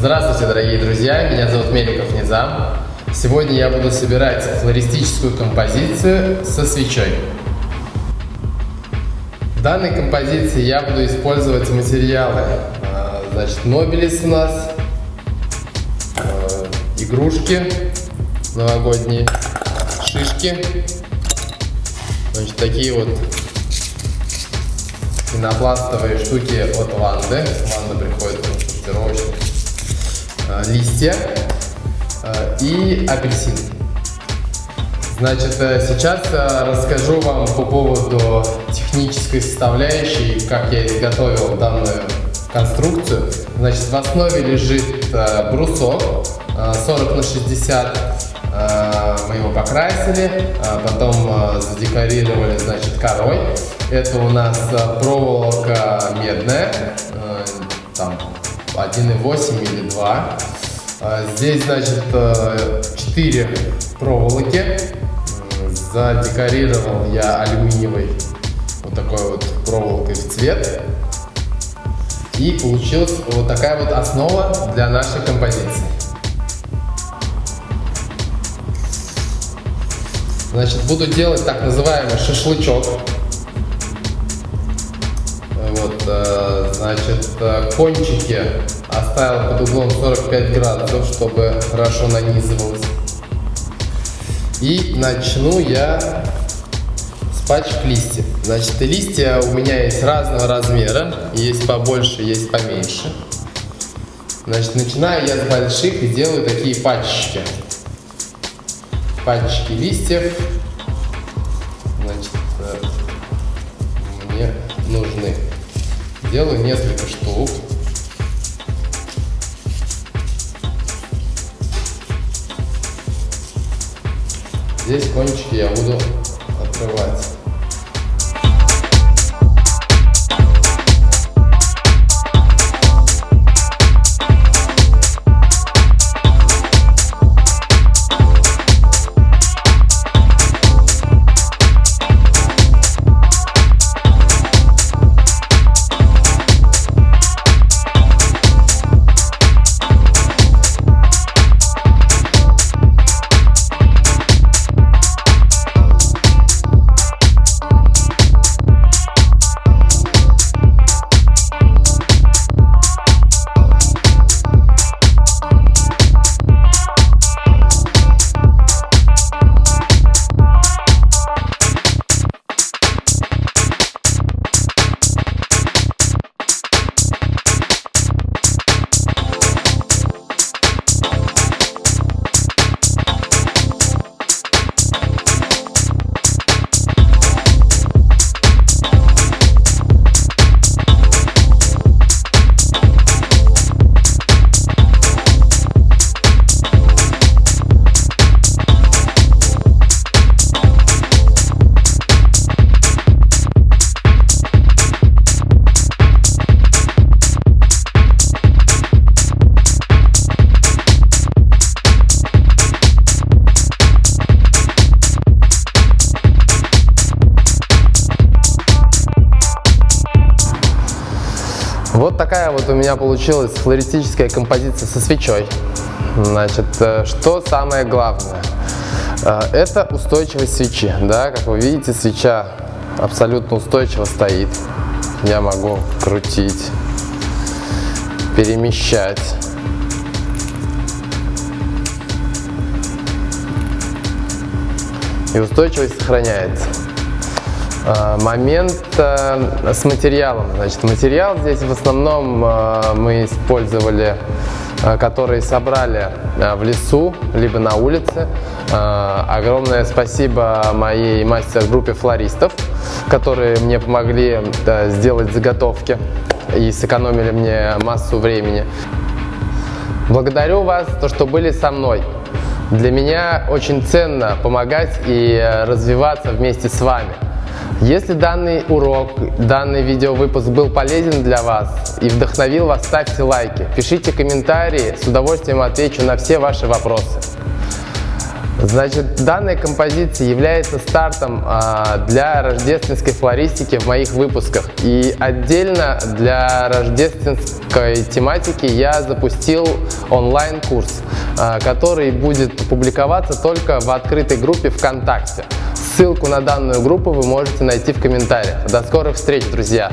Здравствуйте, дорогие друзья! Меня зовут Меликов Низам. Сегодня я буду собирать флористическую композицию со свечой. В данной композиции я буду использовать материалы. А, значит, Нобелис у нас, а, игрушки новогодние, шишки, значит, такие вот пенопластовые штуки от Ванды. Ванда приходит листья и апельсин. Значит, э, сейчас э, расскажу вам по поводу технической составляющей, как я изготовил данную конструкцию. Значит, в основе лежит э, брусок 40 на 60. Мы его покрасили, потом задекорировали, значит, корой. Это у нас проволока медная, там 1,8 или 2. Здесь, значит, 4 проволоки задекорировал я алюминиевой вот такой вот проволокой в цвет. И получилась вот такая вот основа для нашей композиции. Значит, буду делать так называемый шашлычок. Вот, э, значит, э, кончики оставил под углом 45 градусов, чтобы хорошо нанизывалось. И начну я с пачек листьев. Значит, листья у меня есть разного размера. Есть побольше, есть поменьше. Значит, начинаю я с больших и делаю такие пачечки. Пачечки листьев. Значит, э, мне нужны. Делаю несколько штук. Здесь кончики я буду открывать. Такая вот у меня получилась флористическая композиция со свечой. Значит, э, что самое главное? Э, это устойчивость свечи. Да? Как вы видите, свеча абсолютно устойчиво стоит. Я могу крутить, перемещать. И устойчивость сохраняется. Э, момент э, с материалом. Значит, материал здесь в основном э, мы использовали, который собрали в лесу, либо на улице. Огромное спасибо моей мастер-группе флористов, которые мне помогли сделать заготовки и сэкономили мне массу времени. Благодарю вас, то, что были со мной. Для меня очень ценно помогать и развиваться вместе с вами. Если данный урок, данный видеовыпуск был полезен для вас и вдохновил вас, ставьте лайки, пишите комментарии, с удовольствием отвечу на все ваши вопросы. Значит, данная композиция является стартом а, для рождественской флористики в моих выпусках. И отдельно для рождественской тематики я запустил онлайн-курс, а, который будет публиковаться только в открытой группе ВКонтакте. Ссылку на данную группу вы можете найти в комментариях. До скорых встреч, друзья!